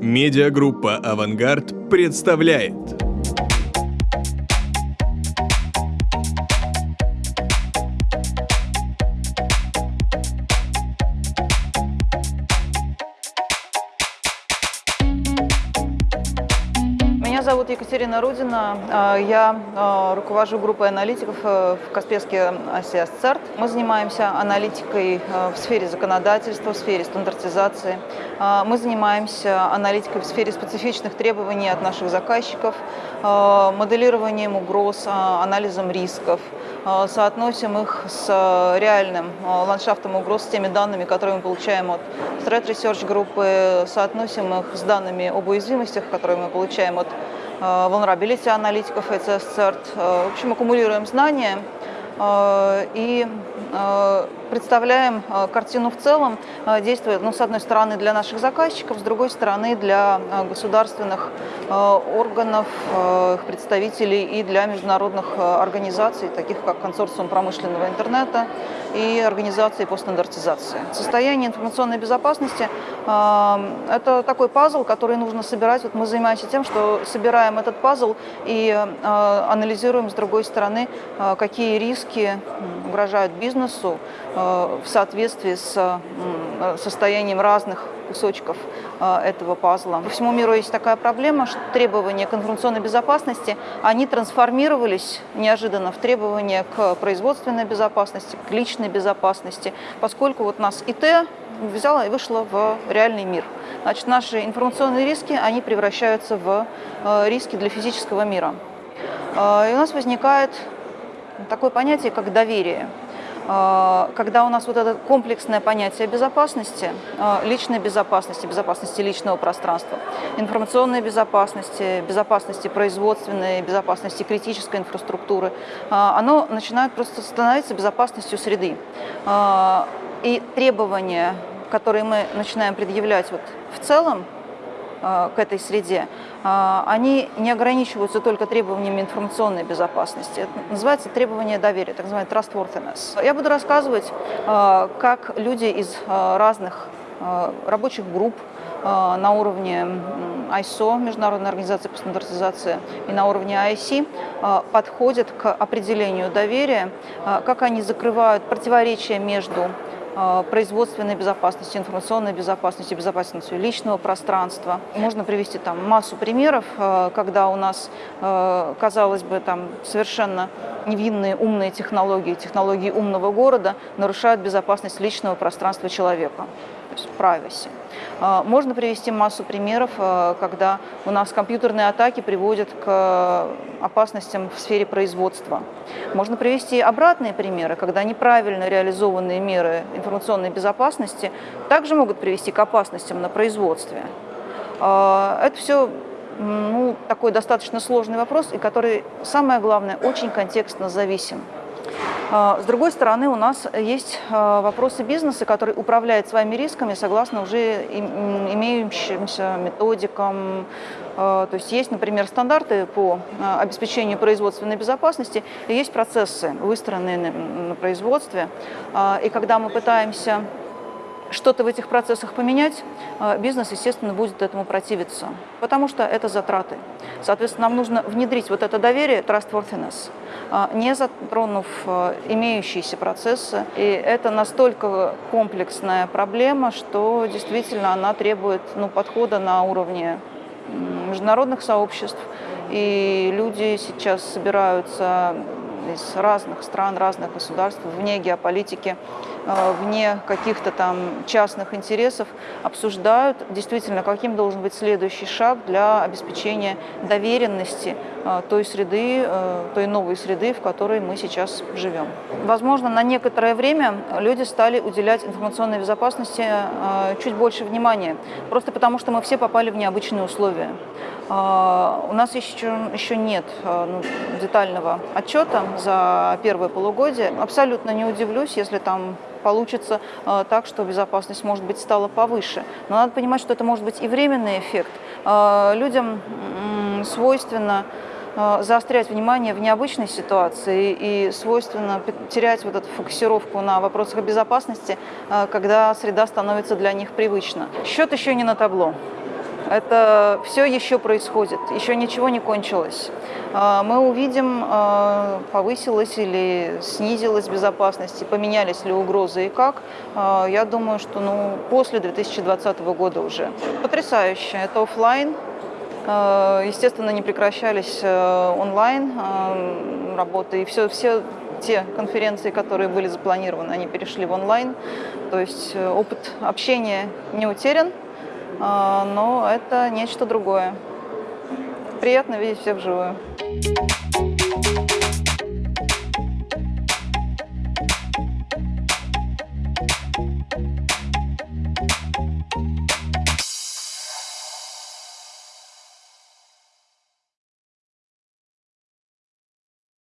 Медиагруппа «Авангард» представляет зовут Екатерина Рудина. А, Я а, руковожу группой аналитиков э, в Каспийске АСИАС ЦЕРТ. Мы занимаемся аналитикой э, в сфере законодательства, в сфере стандартизации. А, Мы занимаемся аналитикой в сфере специфичных требований от наших заказчиков, моделированием угроз, анализом рисков. Соотносим их с реальным ландшафтом угроз, с теми данными, которые мы получаем от Threat Research группы, соотносим их с данными об уязвимостях, которые мы получаем от vulnerability аналитиков ECS CERT. В общем, аккумулируем знания и представляем картину в целом, действуя, ну, с одной стороны, для наших заказчиков, с другой стороны, для государственных органов, их представителей и для международных организаций, таких как Консорциум промышленного интернета и организации по стандартизации. Состояние информационной безопасности – это такой пазл, который нужно собирать. Вот мы занимаемся тем, что собираем этот пазл и анализируем, с другой стороны, какие риски угрожают бизнесу в соответствии с состоянием разных кусочков этого пазла. По всему миру есть такая проблема, что требования к информационной безопасности, они трансформировались неожиданно в требования к производственной безопасности, к личной безопасности, поскольку вот нас ИТ взяла и вышла в реальный мир. Значит, наши информационные риски, они превращаются в риски для физического мира. И у нас возникает такое понятие, как доверие. Когда у нас вот это комплексное понятие безопасности, личной безопасности, безопасности личного пространства, информационной безопасности, безопасности производственной, безопасности критической инфраструктуры, оно начинает просто становиться безопасностью среды. И требования, которые мы начинаем предъявлять вот в целом, к этой среде, они не ограничиваются только требованиями информационной безопасности. Это называется требование доверия, так называемый trustworthiness. Я буду рассказывать, как люди из разных рабочих групп на уровне ISO, Международной организации по стандартизации, и на уровне IC подходят к определению доверия, как они закрывают противоречия между производственной безопасности, информационной безопасности, безопасностью личного пространства. Можно привести там массу примеров, когда у нас, казалось бы, там совершенно невинные умные технологии, технологии умного города нарушают безопасность личного пространства человека то privacy. Можно привести массу примеров, когда у нас компьютерные атаки приводят к опасностям в сфере производства. Можно привести обратные примеры, когда неправильно реализованные меры информационной безопасности также могут привести к опасностям на производстве. Это все ну, такой достаточно сложный вопрос, и который, самое главное, очень контекстно зависим. С другой стороны, у нас есть вопросы бизнеса, который управляет своими рисками согласно уже имеющимся методикам. То есть есть, например, стандарты по обеспечению производственной безопасности, и есть процессы, выстроенные на производстве. И когда мы пытаемся что-то в этих процессах поменять, бизнес, естественно, будет этому противиться, потому что это затраты. Соответственно, нам нужно внедрить вот это доверие, trustworthiness, не затронув имеющиеся процессы. И это настолько комплексная проблема, что действительно она требует ну, подхода на уровне международных сообществ. И люди сейчас собираются из разных стран, разных государств, вне геополитики, вне каких-то там частных интересов, обсуждают действительно, каким должен быть следующий шаг для обеспечения доверенности той среды, той новой среды, в которой мы сейчас живем. Возможно, на некоторое время люди стали уделять информационной безопасности чуть больше внимания, просто потому что мы все попали в необычные условия. У нас еще, еще нет ну, детального отчета за первое полугодие. Абсолютно не удивлюсь, если там получится так, что безопасность, может быть, стала повыше. Но надо понимать, что это может быть и временный эффект. Людям свойственно заострять внимание в необычной ситуации и свойственно терять вот эту фокусировку на вопросах безопасности, когда среда становится для них привычна. Счет еще не на табло. Это все еще происходит, еще ничего не кончилось. А, мы увидим, а, повысилась или снизилась безопасность, поменялись ли угрозы и как. А, я думаю, что ну, после 2020 года уже. Потрясающе. Это офлайн. Естественно, не прекращались э, онлайн работы. И все, все те конференции, которые были запланированы, они перешли в онлайн. То есть э, опыт общения не утерян, но это нечто другое. Приятно видеть всех вживую.